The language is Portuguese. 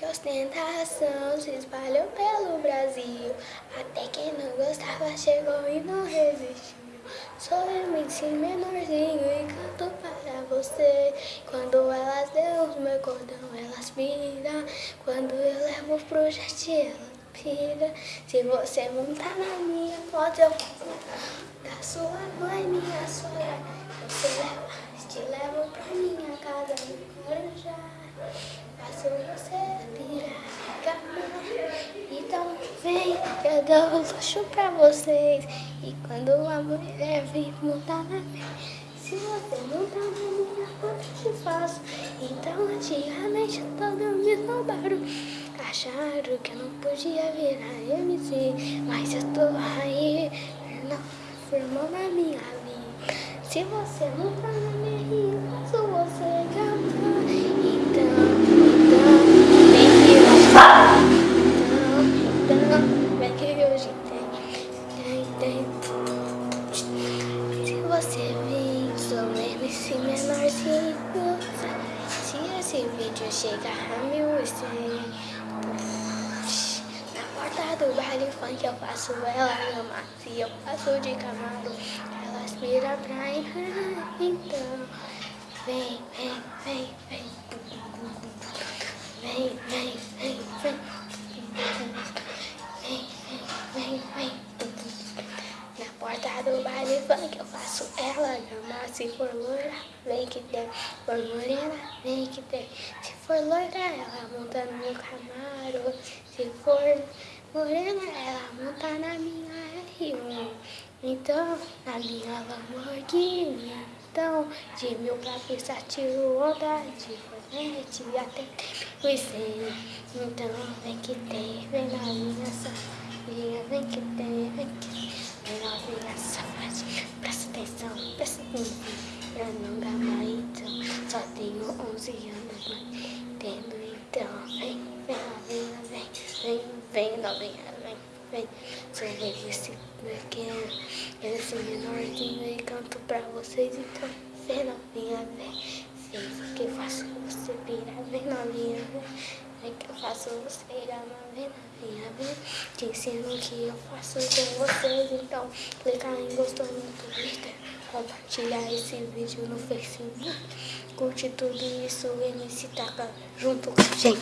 que ostentação se espalhou pelo Brasil. Até quem não gostava chegou e não resistiu. Sou MC menorzinho e canto para você. Quando elas dão os meu cordão, elas viram. Quando eu levo pro jet, ela pira. Se você montar na minha moto, eu da sua mãe, minha sogra. Você leva, te levo pra minha casa, me corajar. Faço você pirar Então vem, eu luxo pra vocês E quando a mulher vem montar na minha Se você montar na minha, eu te faço. Então antigamente todos me roubaram Acharam que eu não podia virar MC Mas eu tô aí, não firmou na minha vida. Se você montar na minha eu faço você você vem, sou MC menorzinho Se esse vídeo chegar a mil e cem Na porta do baile funk eu faço ela amar Se eu faço de camaro, ela aspira pra entrar Então vem, vem, vem Vem, vem, vem, vem Vem, vem, vem, vem porta baile funk eu faço ela gamar Se for loira, vem que tem. For morena, vem que tem. Se for loira, ela monta no meu camaro. Se for morena, ela monta na minha R1 Então, na minha Lamborghini. Então, de mil pra pista tiro onda De fornete até os cem. Então, vem que tem, vem na minha safadinha Vem que tem, vem que tem novinha safadinha, presta atenção, presta atenção. Eu não gabarito, só tenho 11 anos, mas entendo então. Vem, vem novinha, vem, vem, vem novinha, vem, vem. Sou esse pequeno, esse menorzinho e canto pra vocês, então. Vem novinha, vem, vem, que eu faço você virar, vem novinha, vem. É que eu faço você ir vem novinha, vem. Te ensino o que eu faço com vocês, então clica em gostou no Twitter, compartilhar esse vídeo no Facebook, curte tudo isso, MC Taca junto com a gente.